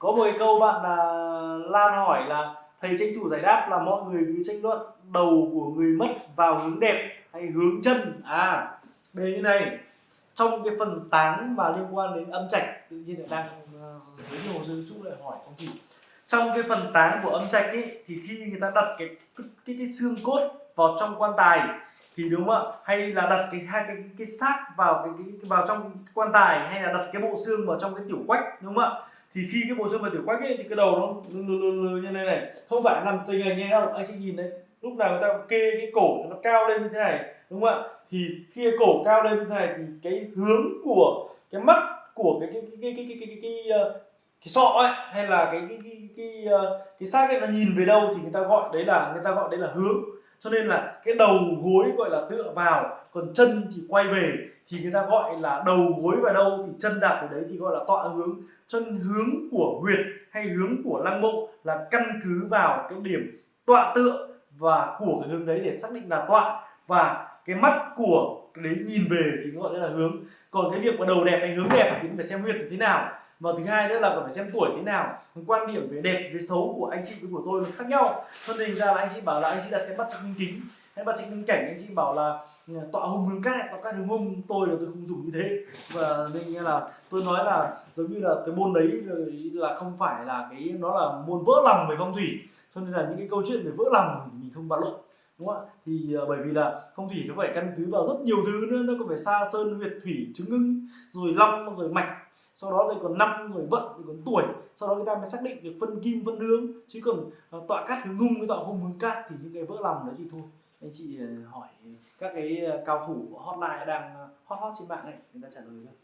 có một cái câu bạn là Lan hỏi là thầy tranh thủ giải đáp là mọi người cứ tranh luận đầu của người mất vào hướng đẹp hay hướng chân. À đây như này. Trong cái phần táng và liên quan đến âm trạch tự nhiên lại đang uh, giới thiệu hồ sơ chú lại hỏi phong thủy trong cái phần táng của âm trạch ấy thì khi người ta đặt cái cái cái, cái xương cốt vào trong quan tài thì đúng không ạ? Hay là đặt cái hai cái, cái, cái xác vào cái, cái, cái vào trong quan tài hay là đặt cái bộ xương vào trong cái tiểu quách đúng không ạ? Thì khi cái bộ xương vật tiểu quách ấy thì cái đầu nó lừ lừ lừ như này này. Không phải nằm tình này nghe đâu anh chị nhìn đấy. Lúc nào người ta kê cái cổ cho nó cao lên như thế này đúng không ạ? Thì khi cái cổ cao lên như thế này thì cái hướng của cái mắt của cái cái cái cái cái cái cái, cái, cái, cái sọ ấy hay là cái cái cái cái cái, cái xác ấy nó nhìn về đâu thì người ta gọi đấy là người ta gọi đấy là hướng cho nên là cái đầu gối gọi là tựa vào, còn chân thì quay về, thì người ta gọi là đầu gối vào đâu thì chân đạp ở đấy thì gọi là tọa hướng. Chân hướng của huyệt hay hướng của lăng mộ là căn cứ vào cái điểm tọa tựa và của cái hướng đấy để xác định là tọa. Và cái mắt của cái đấy nhìn về thì gọi là hướng. Còn cái việc mà đầu đẹp hay hướng đẹp thì phải xem huyệt như thế nào và thứ hai nữa là còn phải xem tuổi thế nào. Quan điểm về đẹp về xấu của anh chị với của tôi nó khác nhau. Cho nên ra là anh chị bảo là anh chị đặt cái bắt trạch minh kính. Hay bắt trạch minh cảnh anh chị bảo là ừ, tọa hùng hướng cát tọa cát hướng hung tôi là tôi không dùng như thế. Và nên nghĩa là tôi nói là giống như là cái môn đấy là không phải là cái nó là môn vỡ lòng về phong thủy. Cho nên là những cái câu chuyện về vỡ lòng mình không bàn luận đúng không ạ? Thì uh, bởi vì là phong thủy nó phải căn cứ vào rất nhiều thứ nữa. Nó còn phải xa sơn huyệt thủy chứng ngưng rồi long rồi mạch sau đó đây còn năm rồi vận thì còn tuổi. Sau đó người ta mới xác định được phân kim, phân hướng chứ còn ờ, tọa cát hướng ngung với tọa hung hướng cát thì những cái vỡ lòng đấy thì thôi. Anh chị ờ, hỏi các cái ờ, cao thủ hotline đang hot hot trên mạng này người ta trả lời cho